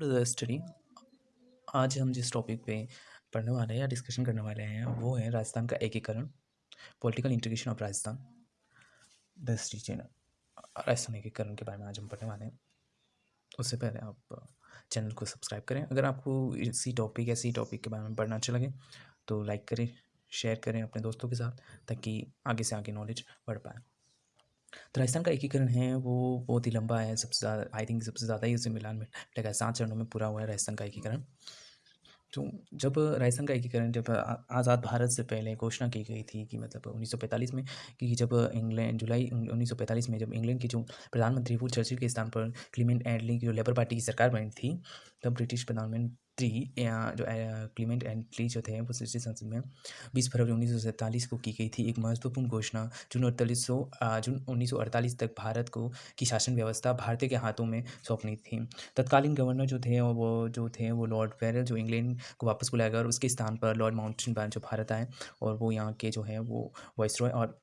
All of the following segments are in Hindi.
टू द स्टडी आज हम जिस टॉपिक पे पढ़ने वाले हैं या डिस्कशन करने वाले हैं, वो है राजस्थान का एकीकरण political integration of Rajasthan the region Rajasthan एकीकरण के बारे में आज हम पढ़ने वाले हैं। उससे पहले आप चैनल को सब्सक्राइब करें। अगर आपको इसी टॉपिक या इसी टॉपिक के बारे में पढ़ना अच्छा लगे तो लाइक करें शेयर करें अपने दोस्तों के साथ, ताकि आगे से आगे नॉलेज बढ़ पाए। तो राजस्थान का एकीकरण है, वो बहुत ही लंबा है, सबसे ज़्यादा आई थिंक सबसे ज़्यादा ही उसे मिलान में लगा सात चरणों में पूरा हुआ है राजस्थान का एकीकरण। तो जब राजस्थान का एकीकरण, जब आज़ाद भारत से पहले घोषणा की गई थी कि मतलब 1945 में कि जब इंग्लैंड, जुलाई 1945 में जब इंग्लैंड के जो प्रधानमंत्री वो चर्चिल के स्थान पर क्लीमेंट एडली की जो लेबर पार्टी की सरकार बनी थी, तब ब्रिटिश प्रधानमंत्री थ्री जो क्लीमेंट एंटली जो थे, वो संसद में बीस फरवरी उन्नीस सौ सैंतालीस को की गई थी। एक महत्वपूर्ण घोषणा, जून अड़तालीस जून उन्नीस सौ अड़तालीस तक भारत को की शासन व्यवस्था भारतीय के हाथों में सौंपनी थी। तत्कालीन गवर्नर जो थे, वो, जो थे, वो लॉर्ड फेरल जो इंग्लैंड को वापस बुलाया गया और उसके स्थान पर लॉर्ड माउंटेन बैन जो भारत आए और वो यहाँ के जो है, वो वॉइसरॉय और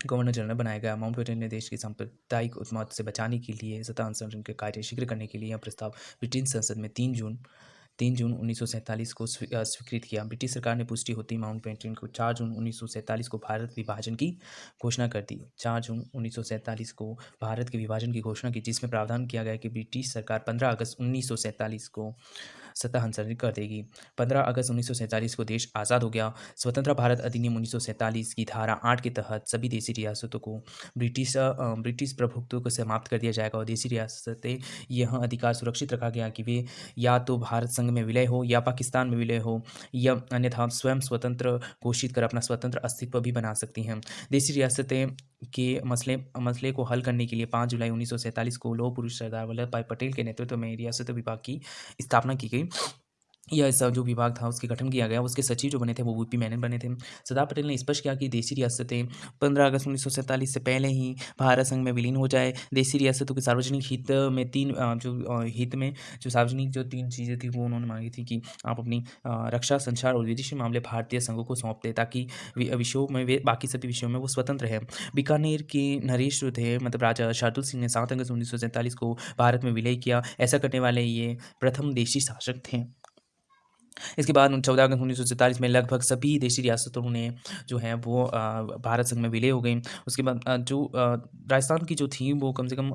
गवर्नर जनरल बनाया गया। माउंट बेटन ने देश की सांप्रदायिक उत्माद से बचाने के लिए, सत्ता अनुसंधान के कार्य शीघ्र करने के लिए यह प्रस्ताव ब्रिटेन संसद में तीन जून तीन जून उन्नीस सौ सैंतालीस को स्वीकृत किया। ब्रिटिश सरकार ने पुष्टि होती माउंट पेंटिन को। चार जून उन्नीस सौ सैंतालीस को भारत विभाजन की घोषणा कर दी। चार जून उन्नीस सौ सैंतालीस को भारत के विभाजन की घोषणा की, जिसमें प्रावधान किया गया कि ब्रिटिश सरकार पंद्रह अगस्त उन्नीस सौ सैंतालीस को सत्ता हस्तांतरित कर देगी। पंद्रह अगस्त उन्नीस सौ सैंतालीस को देश आज़ाद हो गया। स्वतंत्र भारत अधिनियम उन्नीस सौ सैंतालीस की धारा आठ के तहत सभी देशी रियासतों को ब्रिटिश ब्रिटिश प्रभुत्व को समाप्त कर दिया जाएगा और देशी रियासतें यह अधिकार सुरक्षित रखा गया कि वे या तो भारत संघ में विलय हो या पाकिस्तान में विलय हो, या अन्यथा स्वयं स्वतंत्र घोषित कर अपना स्वतंत्र अस्तित्व भी बना सकती हैं। देशी रियासतें के मसले मसले को हल करने के लिए पाँच जुलाई उन्नीस सौ सैंतालीस को लोह पुरुष सरदार वल्लभ भाई पटेल के नेतृत्व में रियासत विभाग की स्थापना की गई। यह जो विभाग था, उसके गठन किया गया, उसके सचिव जो बने थे, वो वीपी मैनन बने थे। सरदार पटेल ने स्पष्ट किया कि देशी रियासतें पंद्रह अगस्त उन्नीस सौ सैंतालीस से पहले ही भारत संघ में विलीन हो जाए। देशी रियासतों के सार्वजनिक हित में तीन जो हित में जो सार्वजनिक जो तीन चीज़ें थी, वो उन्होंने मांगी थी कि आप अपनी रक्षा, संचार और विदेशी मामले भारतीय संघों को सौंप दें, ताकि विषयों में वे, बाकी सभी विषयों में वो स्वतंत्र है बीकानेर के नरेश जो थे मतलब राजा शार्दुल सिंह ने सात अगस्त उन्नीस सौ सैंतालीस को भारत में विलय किया। ऐसा करने वाले ये प्रथम देशी शासक थे। इसके बाद चौदह अगस्त उन्नीस सौ सैंतालीस में लगभग सभी देशी रियासतों ने जो है वो भारत संघ में विलय हो गई उसके बाद जो राजस्थान की जो थी वो कम से कम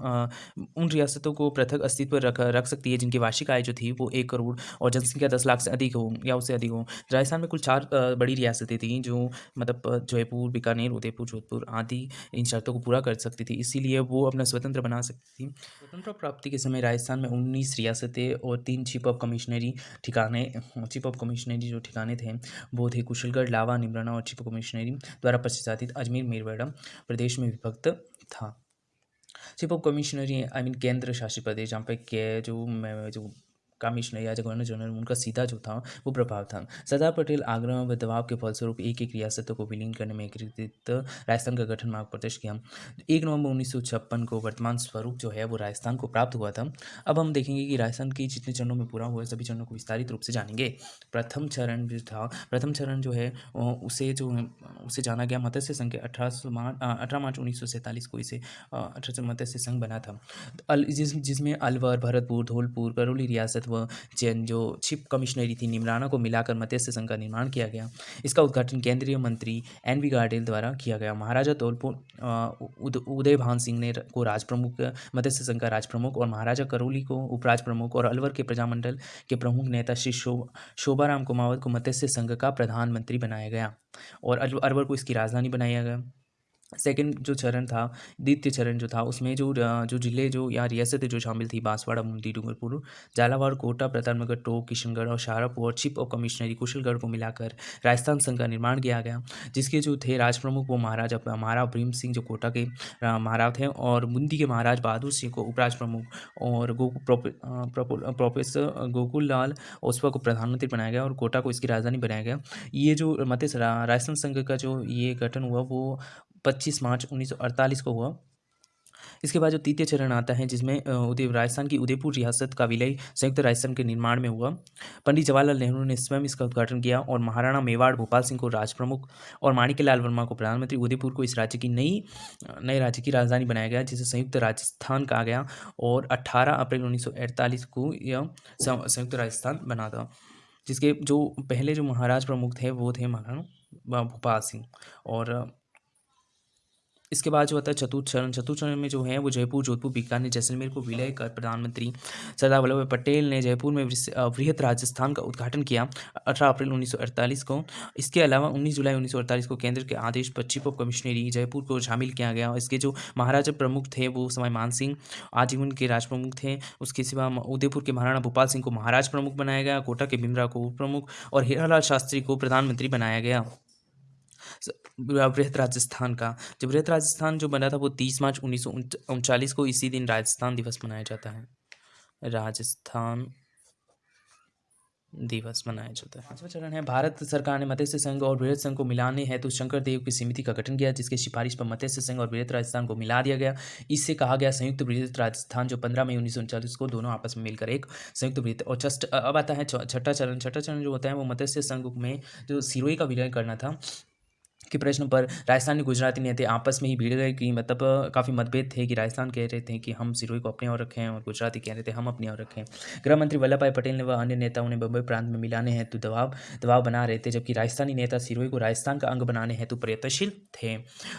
उन रियासतों को पृथक अस्तित्व रख रख सकती है जिनकी वार्षिक आय जो थी वो एक करोड़ और जनसंख्या दस लाख से अधिक हो या उससे अधिक हो। राजस्थान में कुल चार बड़ी रियासतें थी जो मतलब जयपुर, बीकानेर, उदयपुर, जोधपुर आदि इन शर्तों को पूरा कर सकती थी। इसीलिए वो अपना स्वतंत्र बना सकती थी। स्वतंत्र प्राप्ति के समय राजस्थान में उन्नीस रियासतें और तीन चीफ ऑफ़ कमिश्नरी ठिकाने चीफ ऑफ़ कमिश्नरी जो ठिकाने थे, वो थे कुशलगढ़, लावा, निमराना और चीफ ऑफ़ कमिश्नरी द्वारा प्रशासित अजमेर, मेरवाड़ा प्रदेश में विभक्त था। Chief of commissionery, I mean केंद्र शासित प्रदेश, जहाँ पे के जो जो कमिश्नर या गवर्नर जनरल उनका सीधा जो था, वो प्रभाव था। सरदार पटेल आग्रह व दबाव के फलस्वरूप एक एक रियासतों को विलीन करने में एकीकृत राजस्थान का गठन मार्ग प्रदर्श किया। एक नवंबर उन्नीस सौ छप्पन को वर्तमान स्वरूप जो है, वो राजस्थान को प्राप्त हुआ था। अब हम देखेंगे कि राजस्थान के जितने चरणों में पूरा हुआ सभी चरणों को विस्तारित रूप से जानेंगे। प्रथम चरण जो था, प्रथम चरण जो है उसे जो, उसे जाना गया मत्स्य संघ के अठारह मार्च अठारह मार्च उन्नीस सौ सैंतालीस को इसे अठारह मत्स्य संघ बना था। जिस, जिसमें अलवर, भरतपुर, धौलपुर, करौली रियासत व जैन जो चीफ कमिश्नरी थी निमराना को मिलाकर मत्स्य संघ का निर्माण किया गया। इसका उद्घाटन केंद्रीय मंत्री एन वी गार्डेल द्वारा किया गया। महाराजा धौलपुर उदय भान सिंह ने को राज प्रमुख मत्स्य संघ का राज प्रमुख और महाराजा करौली को उपराज प्रमुख और अलवर के प्रजामंडल के प्रमुख नेता श्री शो, शोभाराम कुमावत को मत्स्य संघ का प्रधानमंत्री बनाया गया और अलवर को इसकी राजधानी बनाया गया। सेकंड जो चरण था, द्वितीय चरण जो था, उसमें जो जो ज़िले जो या रियासतें जो शामिल थी, बांसवाड़ा मुंदी डूंगरपुर, झालावाड़, कोटा, प्रतापनगर, टोक, किशनगढ़ और शाहरापुर और चीफ ऑफ़ कमिश्नरी कुशलगढ़ को मिलाकर राजस्थान संघ का निर्माण किया गया। जिसके जो थे राज प्रमुख वो महाराजा महाराव भीम सिंह जो कोटा के महाराज थे और मुंदी के महाराज बहादुर सिंह को उपराज प्रमुख और प्रोफेसर गोकुल लाल ओसवा को प्रधानमंत्री बनाया गया और कोटा को इसकी राजधानी बनाया गया। ये जो मत राजस्थान संघ का जो ये गठन हुआ, वो 25 मार्च 1948 को हुआ। इसके बाद जो तृतीय चरण आता है, जिसमें उदय, राजस्थान की उदयपुर रियासत का विलय संयुक्त राजस्थान के निर्माण में हुआ। पंडित जवाहरलाल नेहरू ने स्वयं इसका उद्घाटन किया और महाराणा मेवाड़ भोपाल सिंह को राज प्रमुख और माणिक लाल वर्मा को प्रधानमंत्री, उदयपुर को इस राज्य की नई, नए राज्य की राजधानी बनाया गया, जिसे संयुक्त राजस्थान कहा गया और अट्ठारह अप्रैल उन्नीस सौ अड़तालीस को यह संयुक्त राजस्थान बना था। जिसके जो पहले जो महाराज प्रमुख थे, वो थे महाराणा भोपाल सिंह और इसके बाद जो होता है चतुर्थ चरण। चतुर्थ चरण में जो है वो जयपुर, जोधपुर, बीकानेर, जैसलमेर को विलय कर प्रधानमंत्री सरदार वल्लभ भाई पटेल ने जयपुर में वृहत राजस्थान का उद्घाटन किया। अठारह अप्रैल 1948 को। इसके अलावा 19 जुलाई 1948 को केंद्र के आदेश पर चीफ ऑफ़ कमिश्नरी जयपुर को शामिल किया गया और इसके जो महाराजा प्रमुख थे वो समय मान सिंह, आजीवन के राज प्रमुख थे। उसके सिवा उदयपुर के महाराणा भोपाल सिंह को महाराज प्रमुख बनाया गया। कोटा के बिमरा को उप प्रमुख और हीरालाल शास्त्री को प्रधानमंत्री बनाया गया। बृहत राजस्थान का। जो बृहत राजस्थान जो बना था वो तीस मार्च उन्नीस को इसी दिन राजस्थान दिवस मनाया जाता है। राजस्थान दिवस मनाया जाता है। पांचवा चरण है, भारत सरकार ने मत्स्य संघ और बृहत संघ को मिलाने हेतु तो शंकर देव की समिति का गठन किया, जिसके सिफारिश पर मत्स्य संघ और बृहत राजस्थान को मिला दिया गया। इससे कहा गया संयुक्त बृहत राजस्थान, जो पंद्रह मई उन्नीस को दोनों आपस में मिलकर एक संयुक्त बृहत, और जस्ट अब आता है छठा चरण। छठा चरण जो होता है वो मत्स्य संघ में जो सिरोई का विलय करना था। के प्रश्न पर राजस्थानी गुजराती नेता आपस में ही भिड़ गए कि मतलब काफ़ी मतभेद थे कि राजस्थान कह रहे थे कि हम सिरोही को अपने और रखें और गुजराती कह रहे थे हम अपने और रखें। गृह मंत्री वल्लभ भाई पटेल ने व अन्य नेताओं ने बम्बई प्रांत में मिलाने हेतु दबाव दबाव बना रहे थे, जबकि राजस्थानी नेता सिरोही को राजस्थान का अंग बनाने हेतु प्रयत्नशील थे।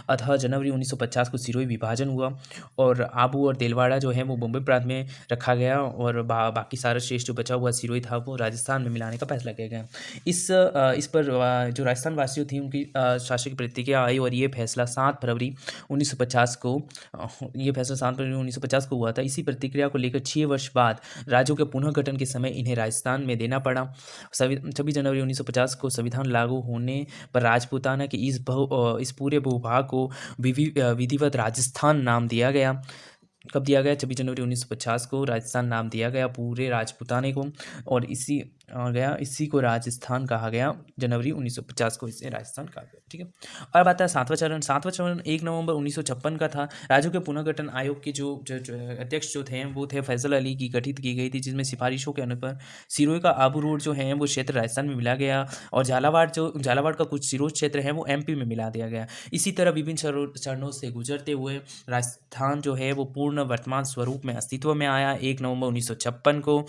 अतः जनवरी उन्नीस सौ पचास को सिरोही विभाजन हुआ और आबू और देलवाड़ा जो है वो बम्बई प्रांत में रखा गया और बाकी सारा शेष जो बचा हुआ सिरोही था वो राजस्थान में मिलाने का फैसला किया गया। इस इस पर जो राजस्थान वासियों थी उनकी शासक प्रतिक्रिया आई और ये फैसला सात फरवरी 1950 को ये फैसला सात फरवरी 1950 को हुआ था। इसी प्रतिक्रिया को लेकर छः वर्ष बाद राज्यों के पुनः गठन के समय इन्हें राजस्थान में देना पड़ा। छब्बीस जनवरी 1950 को संविधान लागू होने पर राजपूताना के इस बहु इस पूरे भूभाग को विधिवत राजस्थान नाम दिया गया। कब दिया गया? छब्बीस जनवरी 1950 को राजस्थान नाम दिया गया पूरे राजपूताने को और इसी गया। इसी को राजस्थान कहा गया। जनवरी 1950 को इसे राजस्थान कहा गया ठीक है? और बात है सातवां चरण। सातवां चरण एक नवंबर 1956 का था। राज्यों के पुनर्गठन आयोग के जो, जो, अध्यक्ष जो थे वो थे फैसल अली की गठित की गई थी जिसमें सिफारिशों के अनुसार सिरोही का आबू रोड जो है वो क्षेत्र राजस्थान में मिला गया और झालावाड़ जो झालावाड़ का कुछ सिरोज क्षेत्र है वो एमपी में मिला दिया गया। इसी तरह विभिन्न चरणों से गुजरते हुए राजस्थान जो है वो पूर्ण वर्तमान स्वरूप में अस्तित्व में आया। एक नवंबर उन्नीस सौ छप्पन को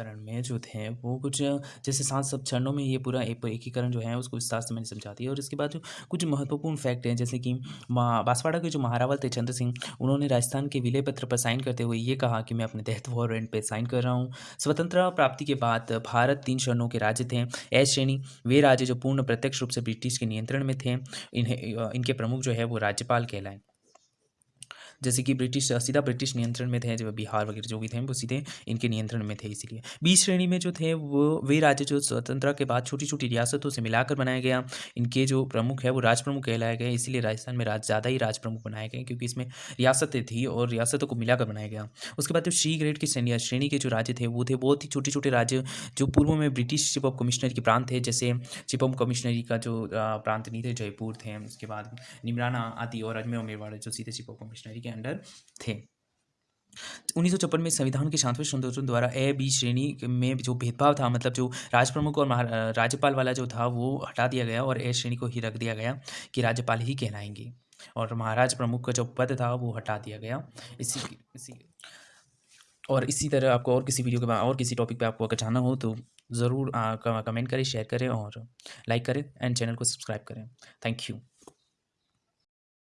एकीकरण में जो थे, वो कुछ जैसे सात सब चरणों में ये पूरा एक एकीकरण जो है, उसको विस्तार से मैंने समझा दिया और इसके बाद जो कुछ महत्वपूर्ण फैक्ट हैं, जैसे कि बांसवाड़ा के जो महारावल थे, चंद्र सिंह, उन्होंने राजस्थान के विलय पत्र पर साइन करते हुए ये कहा कि मैं अपने तहत वॉरेंट पर साइन कर रहा हूँ। स्वतंत्रता प्राप्ति के बाद भारत तीन चरणों के राज्य थे। एस श्रेणी, वे राज्य जो पूर्ण प्रत्यक्ष रूप से ब्रिटिश के नियंत्रण में थे। इन्हें, इनके प्रमुख जो है, वो राज्यपाल कहलाए। जैसे कि ब्रिटिश, सीधा ब्रिटिश नियंत्रण में थे, जब बिहार वगैरह जो भी थे, वो सीधे इनके नियंत्रण में थे इसीलिए। बीस श्रेणी में जो थे, वो, वे राज्य जो स्वतंत्रता के बाद छोटी छोटी रियासतों से मिलाकर बनाया गया। इनके जो प्रमुख है, वो राज प्रमुख कहलाए गए, इसीलिए राजस्थान में राज, ज़्यादा ही राज प्रमुख बनाए गए, क्योंकि इसमें रियासतें थी और रियासतों को मिलाकर बनाया गया। उसके बाद जो सी ग्रेड की श्रेणी श्रेणी के जो राज्य थे, वो थे, बहुत ही छोटे छोटे राज्य, जो पूर्व में ब्रिटिश चीफ ऑफ़ कमिश्नर के प्रांत थे, जैसे चीफ ऑफ़ कमिश्नरी का जो प्रांत नहीं थे, जयपुर थे, उसके बाद निमराना आदि और अजमेर मेवाड़ जो सीधे चीफ ऑफ़ कमिश्नरी के अंडर थे। उन्नीस सौ छप्पन में संविधान के शांतवें संशोधन द्वारा ए, बी श्रेणी में जो भेदभाव था मतलब जो राज प्रमुख और राज्यपाल वाला जो था, वो हटा दिया गया और ए श्रेणी को ही रख दिया गया कि राज्यपाल ही कहलाएँगे। और महाराज प्रमुख का जो पद था, वो हटा दिया गया। इसी इसी और इसी तरह आपको और किसी वीडियो के और किसी टॉपिक पे आपको अगर जाना हो तो ज़रूर कमेंट करें शेयर करें और लाइक करें एंड चैनल को सब्सक्राइब करें। Thank you